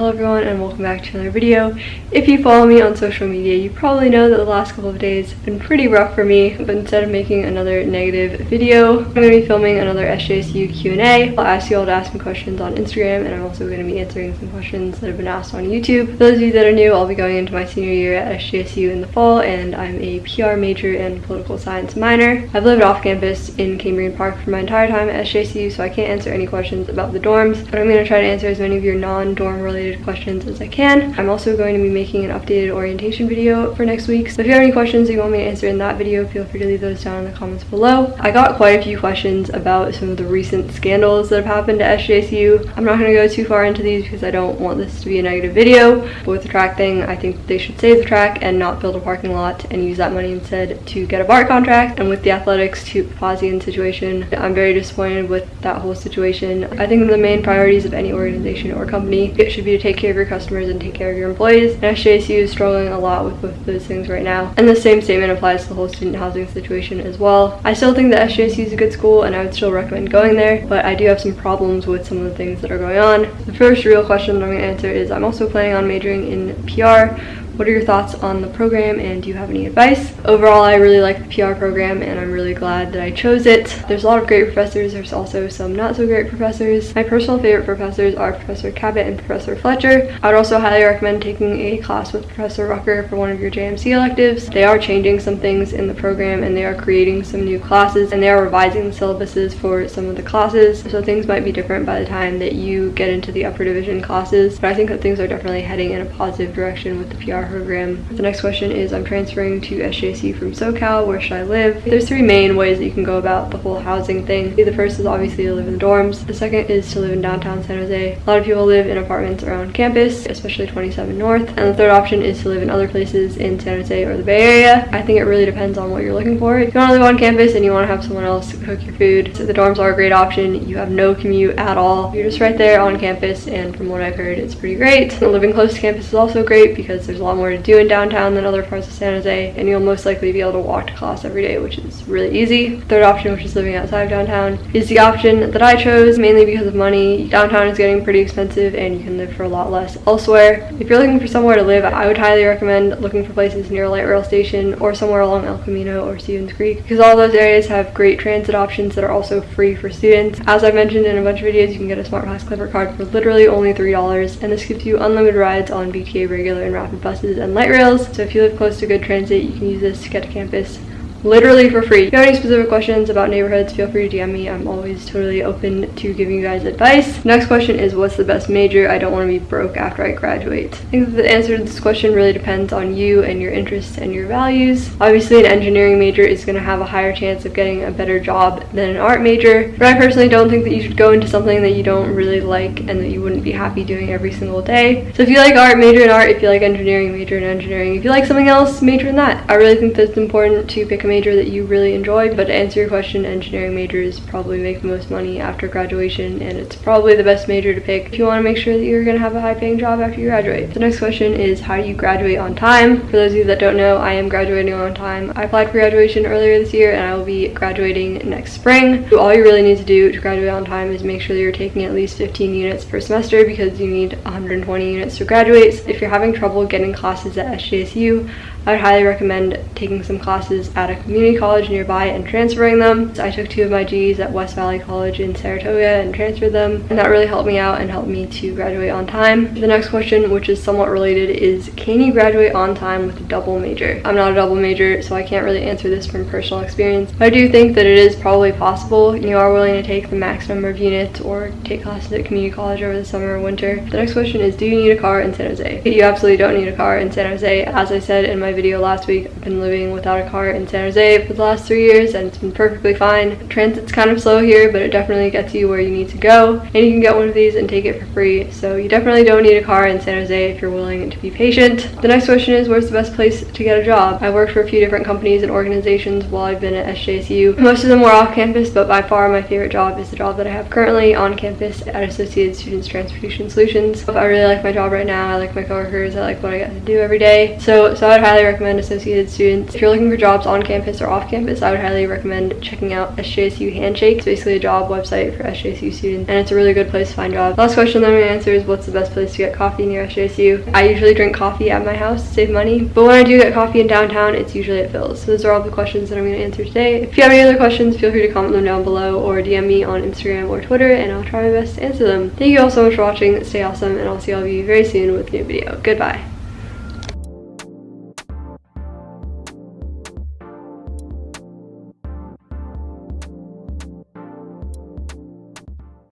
Hello everyone and welcome back to another video. If you follow me on social media, you probably know that the last couple of days have been pretty rough for me, but instead of making another negative video, I'm going to be filming another SJSU Q&A. I'll ask you all to ask me questions on Instagram and I'm also going to be answering some questions that have been asked on YouTube. For those of you that are new, I'll be going into my senior year at SJSU in the fall and I'm a PR major and political science minor. I've lived off campus in Cambrian Park for my entire time at SJSU, so I can't answer any questions about the dorms, but I'm going to try to answer as many of your non-dorm related questions as I can. I'm also going to be making an updated orientation video for next week. So if you have any questions you want me to answer in that video, feel free to leave those down in the comments below. I got quite a few questions about some of the recent scandals that have happened at SJSU. I'm not going to go too far into these because I don't want this to be a negative video. But with the track thing, I think they should save the track and not build a parking lot and use that money instead to get a BART contract. And with the athletics to Papazian situation, I'm very disappointed with that whole situation. I think the main priorities of any organization or company it should be to take care of your customers and take care of your employees. And SJSU is struggling a lot with both those things right now. And the same statement applies to the whole student housing situation as well. I still think that SJSU is a good school and I would still recommend going there, but I do have some problems with some of the things that are going on. The first real question that I'm going to answer is I'm also planning on majoring in PR what are your thoughts on the program and do you have any advice? Overall, I really like the PR program and I'm really glad that I chose it. There's a lot of great professors. There's also some not so great professors. My personal favorite professors are Professor Cabot and Professor Fletcher. I would also highly recommend taking a class with Professor Rucker for one of your JMC electives. They are changing some things in the program and they are creating some new classes and they are revising the syllabuses for some of the classes. So things might be different by the time that you get into the upper division classes. But I think that things are definitely heading in a positive direction with the PR program. The next question is I'm transferring to SJSU from SoCal. Where should I live? There's three main ways that you can go about the whole housing thing. The first is obviously to live in the dorms. The second is to live in downtown San Jose. A lot of people live in apartments around campus, especially 27 North. And the third option is to live in other places in San Jose or the Bay Area. I think it really depends on what you're looking for. If you want to live on campus and you want to have someone else cook your food, so the dorms are a great option. You have no commute at all. You're just right there on campus and from what I've heard, it's pretty great. living close to campus is also great because there's a lot more to do in downtown than other parts of San Jose, and you'll most likely be able to walk to class every day, which is really easy. Third option, which is living outside of downtown, is the option that I chose mainly because of money. Downtown is getting pretty expensive and you can live for a lot less elsewhere. If you're looking for somewhere to live, I would highly recommend looking for places near a light rail station or somewhere along El Camino or Stevens Creek because all those areas have great transit options that are also free for students. As I mentioned in a bunch of videos, you can get a Smart Pass Clipper card for literally only $3 and this gives you unlimited rides on VTA regular and rapid buses and light rails. So if you live close to good transit, you can use this to get to campus literally for free. If you have any specific questions about neighborhoods, feel free to DM me. I'm always totally open to giving you guys advice. Next question is what's the best major? I don't want to be broke after I graduate. I think the answer to this question really depends on you and your interests and your values. Obviously an engineering major is going to have a higher chance of getting a better job than an art major, but I personally don't think that you should go into something that you don't really like and that you wouldn't be happy doing every single day. So if you like art, major in art. If you like engineering, major in engineering. If you like something else, major in that. I really think that it's important to pick a major that you really enjoy. But to answer your question, engineering majors probably make the most money after graduation and it's probably the best major to pick if you want to make sure that you're going to have a high paying job after you graduate. The next question is how do you graduate on time? For those of you that don't know, I am graduating on time. I applied for graduation earlier this year and I will be graduating next spring. So all you really need to do to graduate on time is make sure that you're taking at least 15 units per semester because you need 120 units to graduate. If you're having trouble getting classes at SJSU, I would highly recommend taking some classes at a community college nearby and transferring them. So I took two of my Gs at West Valley College in Saratoga and transferred them and that really helped me out and helped me to graduate on time. The next question, which is somewhat related, is can you graduate on time with a double major? I'm not a double major so I can't really answer this from personal experience, but I do think that it is probably possible. You are willing to take the max number of units or take classes at community college over the summer or winter. The next question is do you need a car in San Jose? You absolutely don't need a car in San Jose. As I said in my my video last week, I've been living without a car in San Jose for the last three years and it's been perfectly fine. Transit's kind of slow here, but it definitely gets you where you need to go. And you can get one of these and take it for free. So you definitely don't need a car in San Jose if you're willing to be patient. The next question is, where's the best place to get a job? I worked for a few different companies and organizations while I've been at SJSU. Most of them were off campus, but by far my favorite job is the job that I have currently on campus at Associated Students Transportation Solutions. I really like my job right now. I like my coworkers. I like what I get to do every day. So, so I would highly highly recommend Associated students. If you're looking for jobs on campus or off campus, I would highly recommend checking out SJSU Handshake. It's basically a job website for SJSU students and it's a really good place to find jobs. Last question that I'm gonna answer is what's the best place to get coffee near SJSU? I usually drink coffee at my house to save money, but when I do get coffee in downtown, it's usually at Philz. So those are all the questions that I'm gonna answer today. If you have any other questions, feel free to comment them down below or DM me on Instagram or Twitter and I'll try my best to answer them. Thank you all so much for watching. Stay awesome and I'll see all of you very soon with a new video. Goodbye.